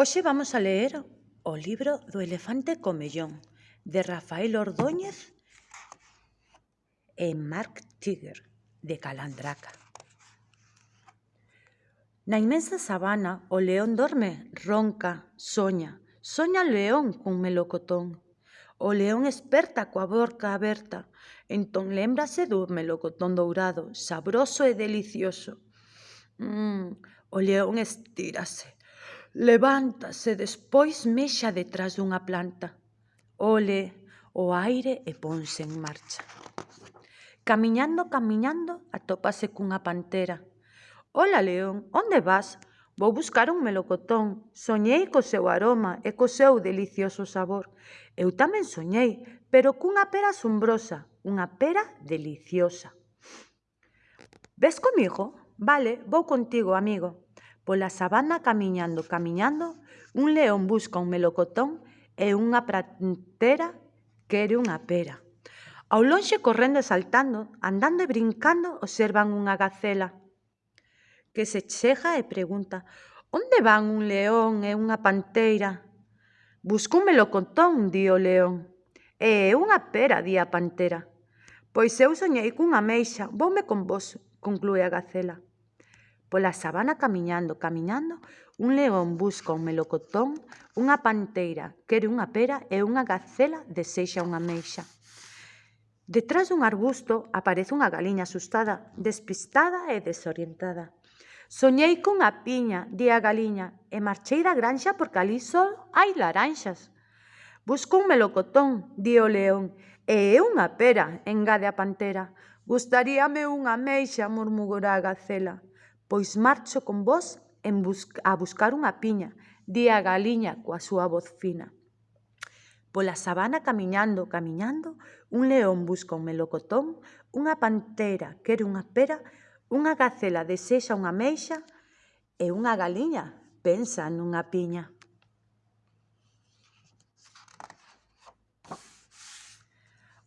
Hoxe vamos a ler o libro do elefante comellón de Rafael Ordóñez e Mark Tiger de Calandraca. Na inmensa sabana o león dorme, ronca, soña. Soña o león cun melocotón. O león esperta coa boca aberta, entón lembrase do melocotón dourado, sabroso e delicioso. Mm, o león estírase, Levántase despois mexa detrás dunha planta. Ole o aire e ponse en marcha. Camiñando, camiñando, atópase cunha pantera. Ola, león, onde vas? Vou buscar un melocotón. Soñei co seu aroma e co seu delicioso sabor. Eu tamén soñei, pero cunha pera asombrosa, unha pera deliciosa. Ves comigo? Vale, vou contigo, amigo. Pola sabana camiñando, camiñando, un león busca un melocotón e unha pratera quere unha pera. Ao lonxe correndo e saltando, andando e brincando, observan unha gacela que se chega e pregunta «Onde van un león e unha panteira?» «Busco un melocotón», di o león. «E unha pera», di a pantera. «Pois eu soñei cunha meixa, voume con vos», conclúe a gacela. Pola sabana camiñando, camiñando, un león busca un melocotón, unha panteira quere unha pera e unha gacela desexa unha meixa. Detrás dun arbusto aparece unha galiña asustada, despistada e desorientada. Soñei cunha piña, di a galiña, e marchei da granxa porque ali só hai laranxas. Busco un melocotón, di o león, e é unha pera, engade a pantera. Gustaríame unha meixa, murmurou a gacela. Pois marcho con vós en bus a buscar unha piña, di a galiña coa súa voz fina. Pola sabana camiñando, camiñando, un león busca un melocotón, unha pantera quere unha pera, unha gacela desexa unha meixa e unha galiña pensa nunha piña.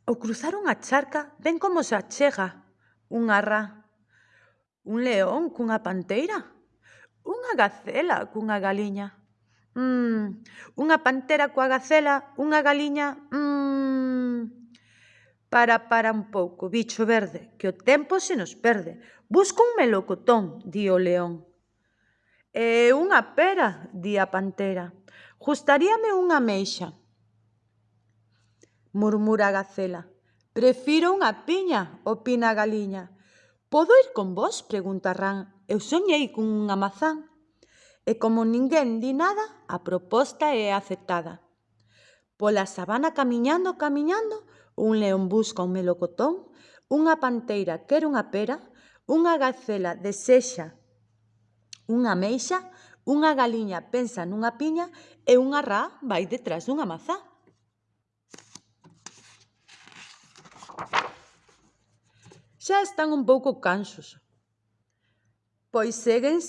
Ao cruzar unha charca, ven como se achega unha rá Un león cunha panteira? Unha gacela cunha galiña? Mm, unha pantera coa gacela, unha galiña... Mm. Para, para un pouco, bicho verde, que o tempo se nos perde. Busca un melocotón, di o león. E unha pera, di a pantera. Justaríame unha meixa, murmura a gacela. Prefiro unha piña, opina a galiña. Podo ir con vós? Pregunta Ran. Eu soñei con unha mazán. E como ninguén di nada, a proposta é aceptada. Pola sabana camiñando, camiñando, un león busca un melocotón, unha panteira quer unha pera, unha gacela desexa unha meixa, unha galiña pensa nunha piña e unha rá vai detrás dunha mazá. xa están un pouco cansos. Pois seguen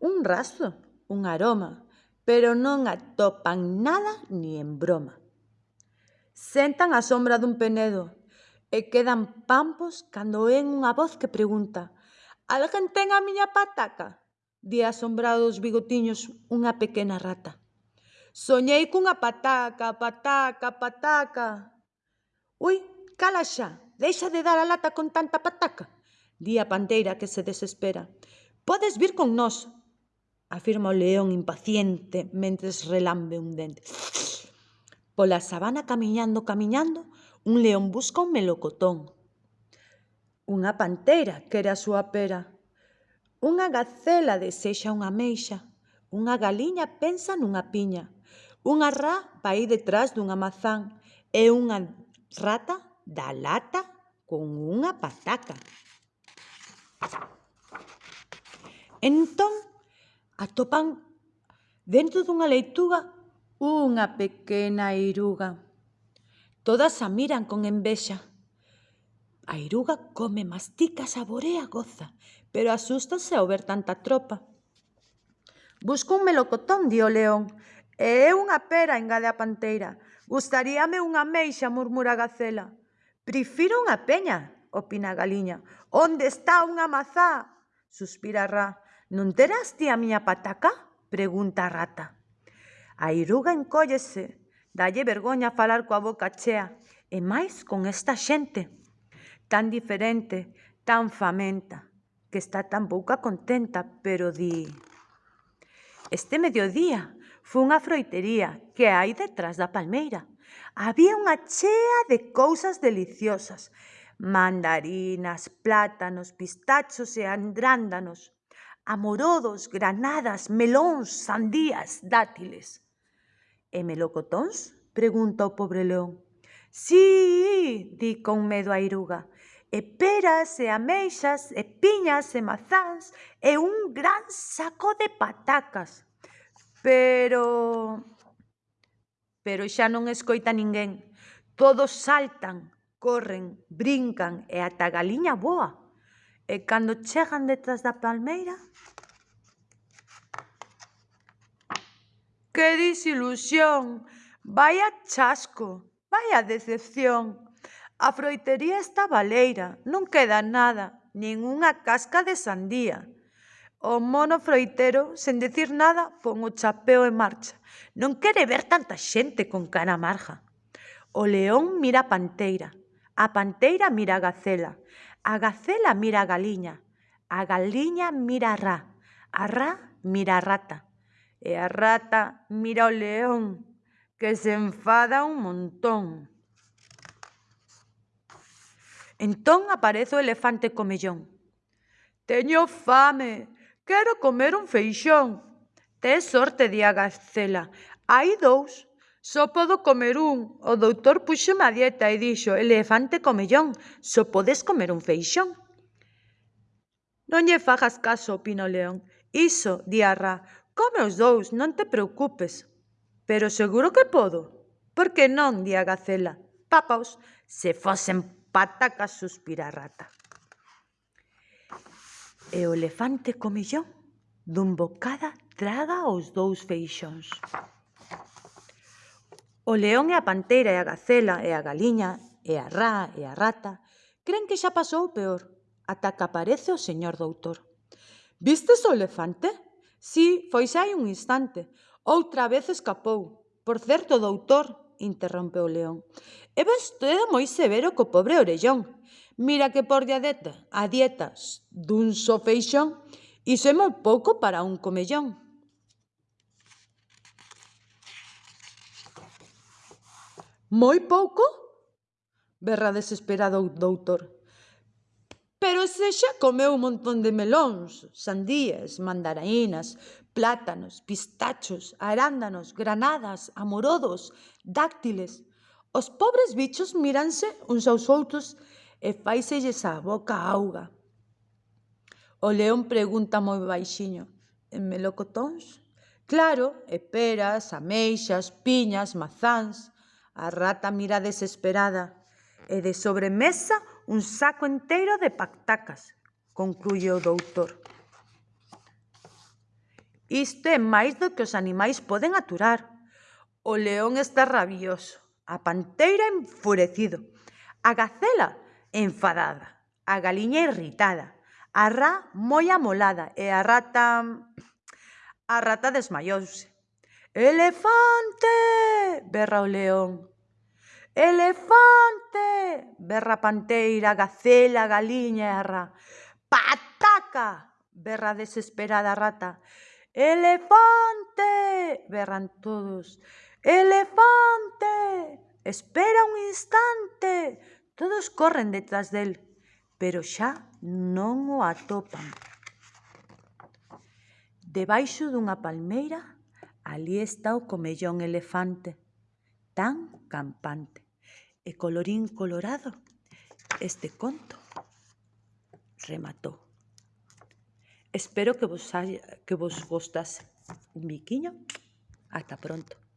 un rastro, un aroma, pero non atopan nada ni en broma. Sentan a sombra dun penedo e quedan pampos cando oen unha voz que pregunta «Alguén ten a miña pataca?» di asombrados bigotiños unha pequena rata. Soñei cunha pataca, pataca, pataca. Ui, cala xa, Deixa de dar a lata con tanta pataca, di a panteira que se desespera. Podes vir con nós, afirma o león impaciente mentres relambe un dente. Pola sabana camiñando, camiñando, un león busca un melocotón. Unha panteira quere a súa pera. Unha gacela desexa unha meixa. Unha galiña pensa nunha piña. Unha rá vai detrás dunha mazán e unha rata da lata con unha pataca. Entón, atopan dentro dunha leituga unha pequena iruga. Todas a miran con envexa. A iruga come, mastica, saborea, goza, pero asústase ao ver tanta tropa. Busco un melocotón, di o león, e unha pera, engade a panteira. Gustaríame unha meixa, murmura a gacela. Prefiro unha peña, opina a galiña. Onde está unha mazá? Suspira a Ra. Non terás ti a miña pataca? Pregunta a rata. A iruga encóllese, dalle vergoña falar coa boca chea, e máis con esta xente, tan diferente, tan famenta, que está tan pouca contenta, pero di... Este mediodía fun unha froitería que hai detrás da palmeira Había unha chea de cousas deliciosas, mandarinas, plátanos, pistachos e andrándanos, amorodos, granadas, melóns, sandías, dátiles. E melocotóns? pregunta o pobre león. Sí, di con medo a iruga, e peras e ameixas e piñas e mazáns e un gran saco de patacas. Pero pero xa non escoita ninguén. Todos saltan, corren, brincan e ata a galiña boa. E cando chegan detrás da palmeira... Que disilusión! Vaya chasco, vaya decepción. A froitería está baleira, non queda nada, nin unha casca de sandía. O mono froitero, sen decir nada, pon o chapeo en marcha. Non quere ver tanta xente con cara amarga. O león mira a panteira, a panteira mira a gacela, a gacela mira a galiña, a galiña mira a rá, a rá mira a rata, e a rata mira o león, que se enfada un montón. Entón aparece o elefante comellón. Teño fame, Quero comer un feixón. Tes sorte, di a gacela. Hai dous. Só podo comer un. O doutor puxome a dieta e dixo, elefante comellón, só podes comer un feixón. Non lle fagas caso, opina o león. Iso, di a ra, come os dous, non te preocupes. Pero seguro que podo. Por que non, di a gacela. Papaos, se fosen patacas, suspira a rata. E o elefante comillón dun bocada traga os dous feixóns. O león e a pantera e a gacela e a galiña e a rá e a rata creen que xa pasou o peor, ata que aparece o señor doutor. Vistes o elefante? Si, foi xa hai un instante. Outra vez escapou. Por certo, doutor, interrompe o león. É vostede moi severo co pobre orellón. Mira que por dieta, a dieta dun só feixón, iso é moi pouco para un comellón. Moi pouco? Berra desesperado o doutor. Pero se xa comeu un montón de melóns, sandías, mandarainas, plátanos, pistachos, arándanos, granadas, amorodos, dáctiles. Os pobres bichos míranse uns aos outros e faiselles a boca auga. O león pregunta moi baixiño, en melocotóns? Claro, e peras, ameixas, piñas, mazáns. A rata mira desesperada e de sobremesa un saco enteiro de pactacas, concluye o doutor. Isto é máis do que os animais poden aturar. O león está rabioso, a panteira enfurecido, a gacela enfadada, a galiña irritada, a rá moi amolada e a rata... A rata desmaiouse. Elefante! berra o león. Elefante! berra a panteira, a gacela, a galiña e a rá. Pataca! berra desesperada a rata. Elefante! berran todos. Elefante! Espera un instante! Todos corren detrás del, pero xa non o atopan. Debaixo dunha palmeira, ali está o comellón elefante, tan campante. E colorín colorado, este conto rematou. Espero que vos, haya, que vos gostase. Un biquiño, ata pronto.